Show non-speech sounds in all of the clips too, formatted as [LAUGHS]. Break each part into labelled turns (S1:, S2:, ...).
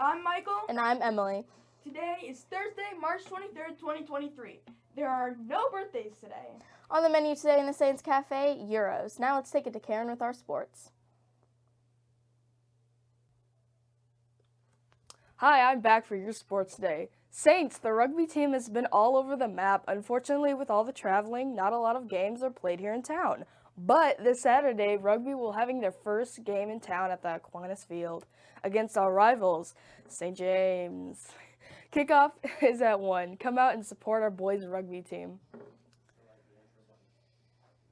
S1: I'm Michael.
S2: And I'm Emily.
S1: Today is Thursday, March 23rd, 2023. There are no birthdays today.
S2: On the menu today in the Saints Cafe, Euros. Now let's take it to Karen with our sports.
S3: Hi, I'm back for your sports day. Saints, the rugby team has been all over the map. Unfortunately, with all the traveling, not a lot of games are played here in town. But this Saturday, rugby will having their first game in town at the Aquinas Field against our rivals, St. James. [LAUGHS] Kickoff [LAUGHS] is at 1. Come out and support our boys rugby team.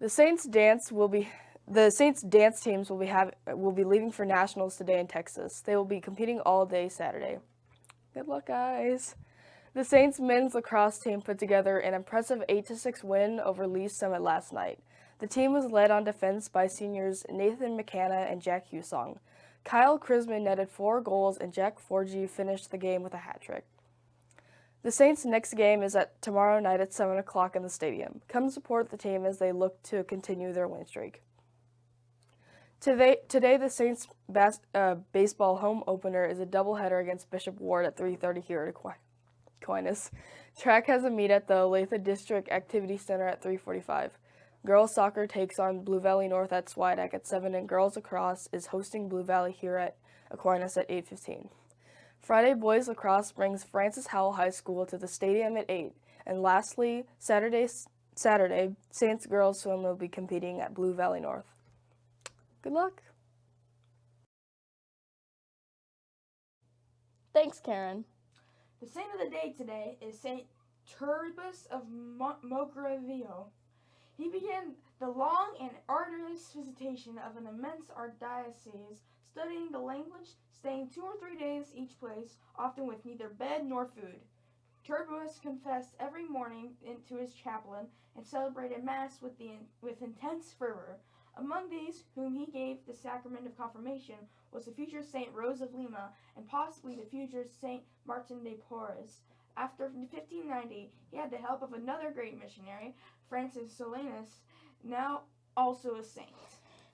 S3: The Saints dance will be the Saints dance teams will be have will be leaving for nationals today in Texas. They will be competing all day Saturday. Good luck, guys. The Saints men's lacrosse team put together an impressive 8-6 win over Lee Summit last night. The team was led on defense by seniors Nathan McKenna and Jack Husong. Kyle Chrisman netted four goals and Jack Forgy finished the game with a hat trick. The Saints' next game is at tomorrow night at 7 o'clock in the stadium. Come support the team as they look to continue their win streak. Today, today the Saints bas uh, baseball home opener is a doubleheader against Bishop Ward at 3.30 here at Aquinas. Track has a meet at the Olathe District Activity Center at 3.45. Girls soccer takes on Blue Valley North at Swideck at 7 and girls lacrosse is hosting Blue Valley here at Aquinas at 8.15. Friday boys lacrosse brings Francis Howell High School to the stadium at 8. And lastly, Saturday, Saturday Saints girls swim will be competing at Blue Valley North. Good luck.
S2: Thanks, Karen.
S1: The saint of the day today is Saint Turibius of Mo Mogrovejo. He began the long and arduous visitation of an immense archdiocese, studying the language, staying two or three days each place, often with neither bed nor food. Turibius confessed every morning to his chaplain and celebrated Mass with, the, with intense fervor. Among these whom he gave the sacrament of confirmation was the future Saint Rose of Lima and possibly the future Saint Martin de Porres. After 1590, he had the help of another great missionary, Francis Solanus, now also a saint.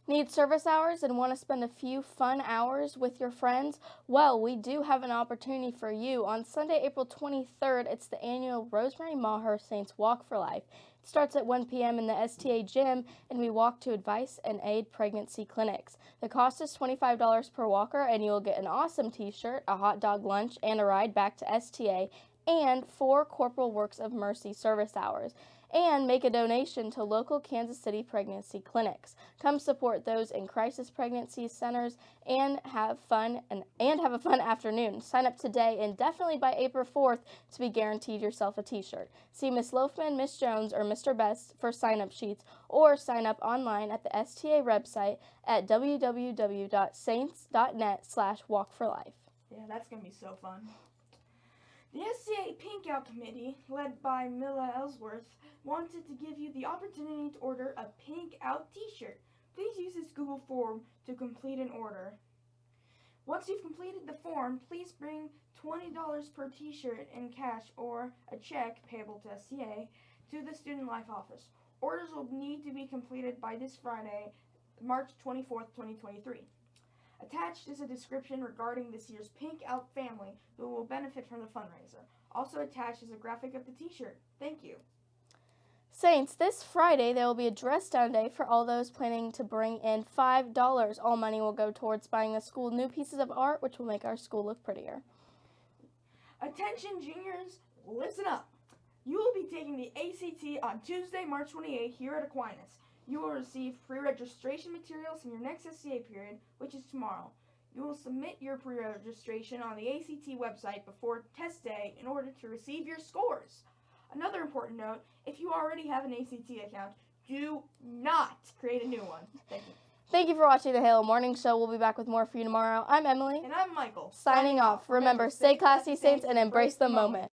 S2: Need service hours and want to spend a few fun hours with your friends? Well, we do have an opportunity for you. On Sunday, April 23rd, it's the annual Rosemary Maher Saints Walk for Life. It starts at 1 p.m. in the STA gym, and we walk to advice and aid pregnancy clinics. The cost is $25 per walker, and you will get an awesome t-shirt, a hot dog lunch, and a ride back to STA and four Corporal Works of Mercy service hours and make a donation to local Kansas City pregnancy clinics. Come support those in crisis pregnancy centers and have fun and, and have a fun [LAUGHS] afternoon. Sign up today and definitely by April 4th to be guaranteed yourself a t-shirt. See Miss Loafman, Miss Jones, or Mr. Best for sign-up sheets or sign up online at the STA website at www.saints.net slash walk for life.
S1: Yeah, that's going to be so fun. The SCA Pink Out Committee, led by Mila Ellsworth, wanted to give you the opportunity to order a Pink Out t-shirt. Please use this Google form to complete an order. Once you've completed the form, please bring $20 per t-shirt in cash or a check payable to SCA to the Student Life office. Orders will need to be completed by this Friday, March 24th, 2023. Attached is a description regarding this year's Pink Out family who will benefit from the fundraiser. Also attached is a graphic of the t-shirt. Thank you.
S2: Saints, this Friday there will be a dress down day for all those planning to bring in $5. All money will go towards buying the school new pieces of art which will make our school look prettier.
S1: Attention juniors, listen up. You will be taking the ACT on Tuesday, March 28th here at Aquinas. You will receive pre-registration materials in your next SCA period, which is tomorrow. You will submit your pre-registration on the ACT website before test day in order to receive your scores. Another important note, if you already have an ACT account, do not create a new one. Thank you.
S2: Thank you for watching the Halo Morning Show. We'll be back with more for you tomorrow. I'm Emily.
S1: And I'm Michael.
S2: Signing off. Remember, stay classy, Saints, and embrace the moment.